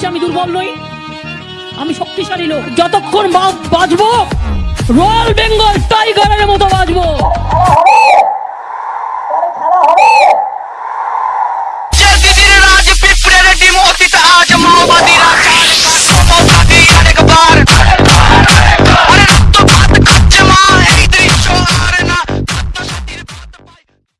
বলছে আমি দুর্বল নই। আমি শক্তিশালী লোক যতক্ষণ বাঁচবো রয়্যাল বেঙ্গল টাইগার